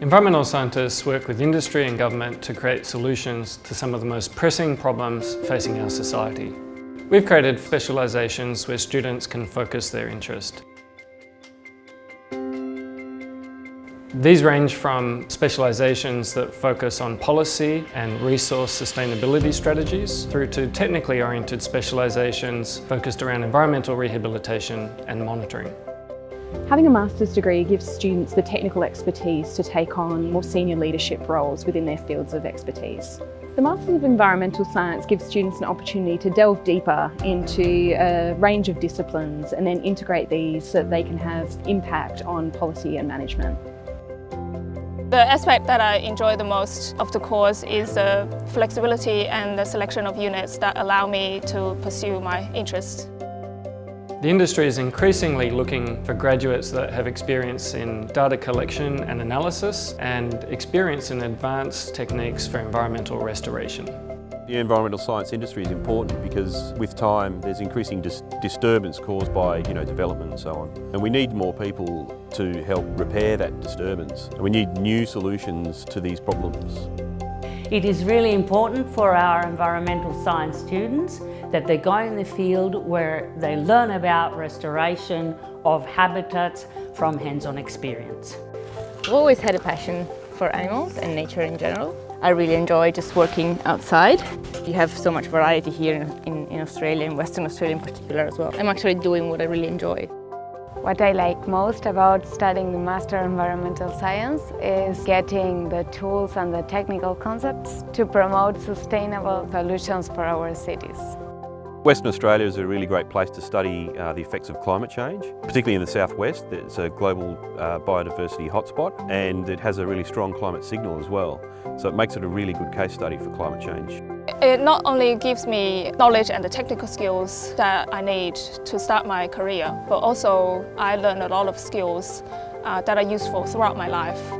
Environmental scientists work with industry and government to create solutions to some of the most pressing problems facing our society. We've created specialisations where students can focus their interest. These range from specialisations that focus on policy and resource sustainability strategies through to technically oriented specialisations focused around environmental rehabilitation and monitoring. Having a master's degree gives students the technical expertise to take on more senior leadership roles within their fields of expertise. The Masters of Environmental Science gives students an opportunity to delve deeper into a range of disciplines and then integrate these so that they can have impact on policy and management. The aspect that I enjoy the most of the course is the flexibility and the selection of units that allow me to pursue my interests. The industry is increasingly looking for graduates that have experience in data collection and analysis and experience in advanced techniques for environmental restoration. The environmental science industry is important because with time there's increasing dis disturbance caused by you know, development and so on. And we need more people to help repair that disturbance. And we need new solutions to these problems. It is really important for our environmental science students that they go in the field where they learn about restoration of habitats from hands-on experience. I've always had a passion for animals and nature in general. I really enjoy just working outside. You have so much variety here in, in, in Australia, in Western Australia in particular as well. I'm actually doing what I really enjoy. What I like most about studying the Master Environmental Science is getting the tools and the technical concepts to promote sustainable solutions for our cities. Western Australia is a really great place to study uh, the effects of climate change, particularly in the southwest. It's a global uh, biodiversity hotspot and it has a really strong climate signal as well. So it makes it a really good case study for climate change. It not only gives me knowledge and the technical skills that I need to start my career, but also I learn a lot of skills uh, that are useful throughout my life.